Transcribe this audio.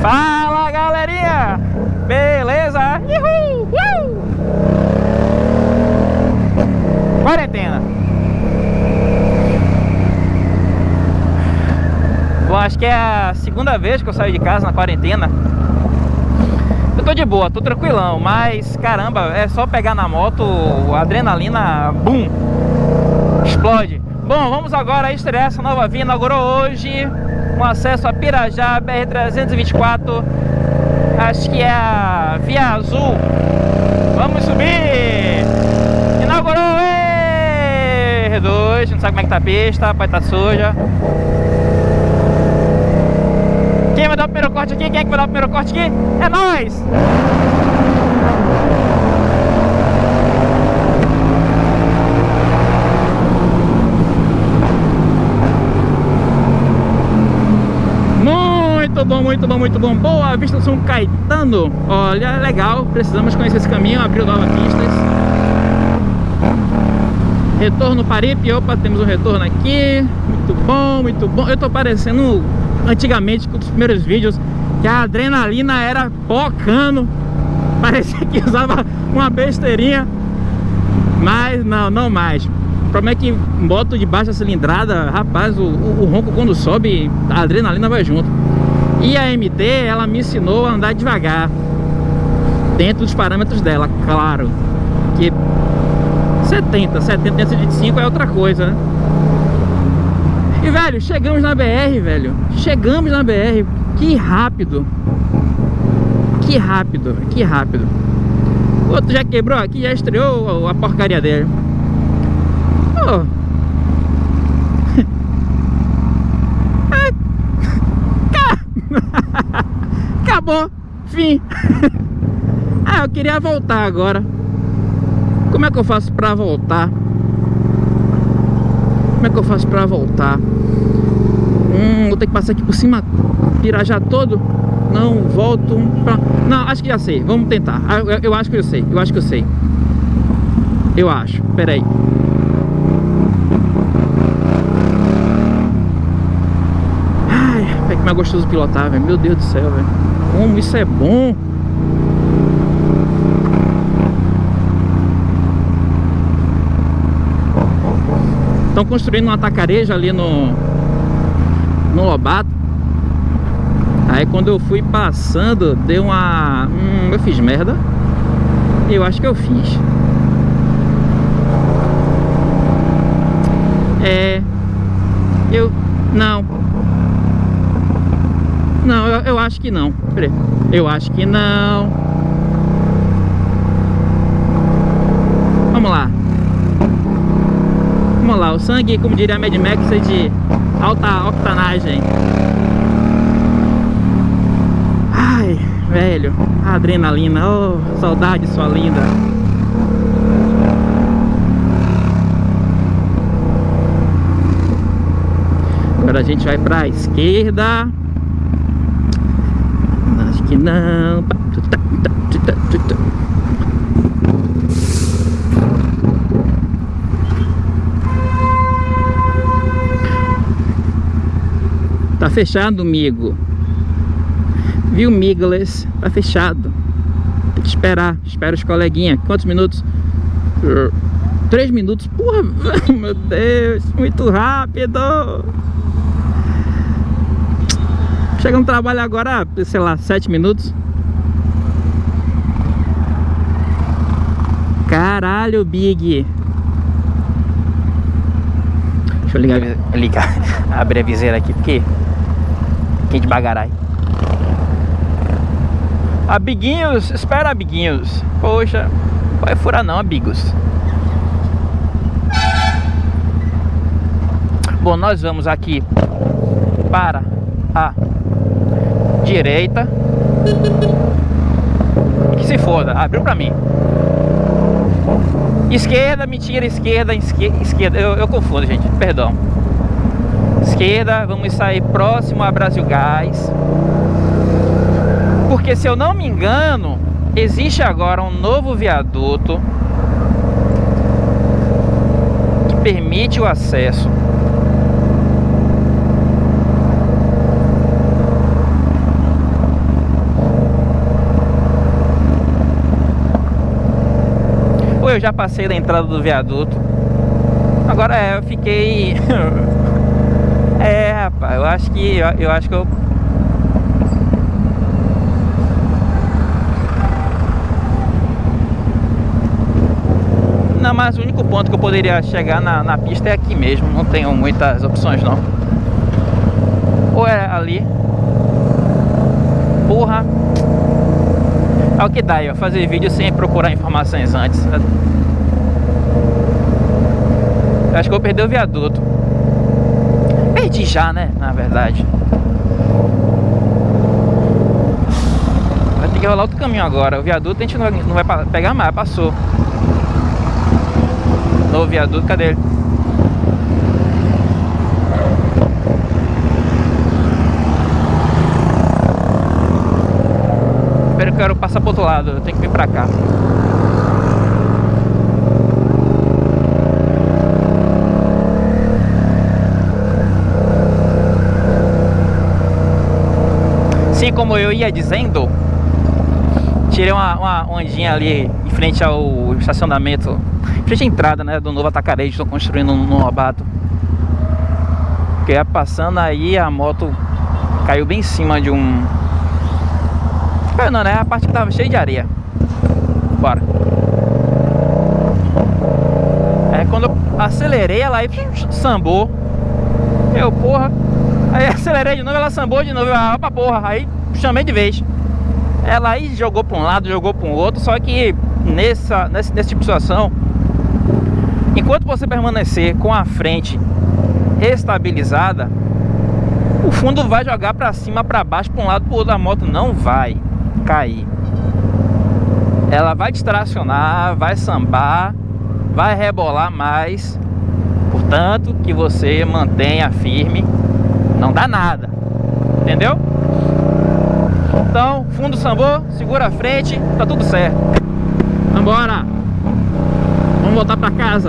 Fala galerinha! Beleza? Uhul! Uhul! Quarentena Bom, acho que é a segunda vez que eu saio de casa na quarentena Eu tô de boa, tô tranquilão Mas caramba, é só pegar na moto A adrenalina, bum Explode Bom, vamos agora estrear essa nova via Inaugurou hoje com acesso a Pirajá, BR-324 Acho que é a Via Azul Vamos subir Inaugurou, R2 Não sabe como é que tá a pista, pode estar tá suja Quem vai dar o primeiro corte aqui? Quem é que vai dar o primeiro corte aqui? É nóis! Muito bom, muito bom, muito bom. Boa Vista do São Caetano. Olha, legal, precisamos conhecer esse caminho Abriu novas pistas Retorno Paripe Opa, temos um retorno aqui. Muito bom, muito bom. Eu tô parecendo antigamente com os primeiros vídeos Que a adrenalina era pocando. Parecia que usava uma besteirinha. Mas não, não mais. O problema é que moto de baixa cilindrada, rapaz, o, o, o ronco quando sobe, a adrenalina vai junto. E a MT, ela me ensinou a andar devagar. Dentro dos parâmetros dela, claro. Que 70, 70, 125 é outra coisa, né? E, velho, chegamos na BR, velho. Chegamos na BR. Que rápido. Que rápido, que rápido. O outro já quebrou aqui, já estreou a porcaria dele. Oh, Acabou. Fim. ah, eu queria voltar agora. Como é que eu faço pra voltar? Como é que eu faço pra voltar? Hum, vou ter que passar aqui por cima Pirajá todo? Não, volto pra... Não, acho que já sei, vamos tentar ah, eu, eu, acho que eu sei, eu acho que eu sei Eu acho, pera aí como é gostoso pilotar, velho. Meu Deus do céu, velho. Como isso é bom. Estão construindo um atacarejo ali no no Lobato. Aí quando eu fui passando, deu uma... Hum, eu fiz merda. Eu acho que eu fiz. É... Eu... Não, não, eu, eu acho que não. Eu acho que não. Vamos lá. Vamos lá. O sangue, como diria a Mad Max, é de alta octanagem. Ai, velho. adrenalina. Oh, saudade, sua linda. Agora a gente vai pra esquerda que não. Tá fechado, amigo. Viu, Migles? Tá fechado. Tem que esperar. Espera os coleguinhas. Quantos minutos? Três minutos. Porra, meu Deus. Muito rápido. Chega no trabalho agora, sei lá, 7 minutos. Caralho, Big. Deixa eu ligar, ligar abrir a viseira aqui, porque quente bagarai. Abiguinhos, espera, abiguinhos. Poxa, vai furar não, amigos. Bom, nós vamos aqui para a direita. Que se foda, abriu pra mim. Esquerda, mentira, esquerda, esquerda, esquerda. Eu, eu confundo, gente, perdão. Esquerda, vamos sair próximo a Brasil Gás. Porque se eu não me engano, existe agora um novo viaduto que permite o acesso eu já passei da entrada do viaduto. Agora é, eu fiquei... é, rapaz, eu acho que... Eu, eu acho que eu... Não, mas o único ponto que eu poderia chegar na, na pista é aqui mesmo. Não tenho muitas opções, não. Ou é ali. Porra. É o que dá, ó, fazer vídeo sem procurar informações antes. Acho que eu perder o viaduto. Perdi já, né? Na verdade. Vai ter que rolar outro caminho agora. O viaduto a gente não vai, não vai pegar mais, passou. Novo viaduto, cadê ele? Espero que eu quero passar pro outro lado, eu tenho que vir pra cá. Assim como eu ia dizendo, tirei uma, uma ondinha ali em frente ao estacionamento frente à entrada né, do novo atacarejo estão construindo no Lobato. Que ia passando aí a moto caiu bem em cima de um... Não, né? A parte que tava cheia de areia. Bora. É quando eu acelerei, ela aí sambou. Eu, porra. Aí acelerei de novo, ela sambou de novo. Ah, opa, porra. Aí chamei de vez. Ela aí jogou para um lado, jogou para o outro. Só que nessa, nesse, tipo de situação, Enquanto você permanecer com a frente estabilizada, o fundo vai jogar para cima, para baixo, para um lado, para o outro. A moto não vai cair. Ela vai distracionar, vai sambar, vai rebolar mais. Portanto, que você mantenha firme, não dá nada. Entendeu? Então, fundo sambou, segura a frente, tá tudo certo. Vambora! Vamos voltar para casa.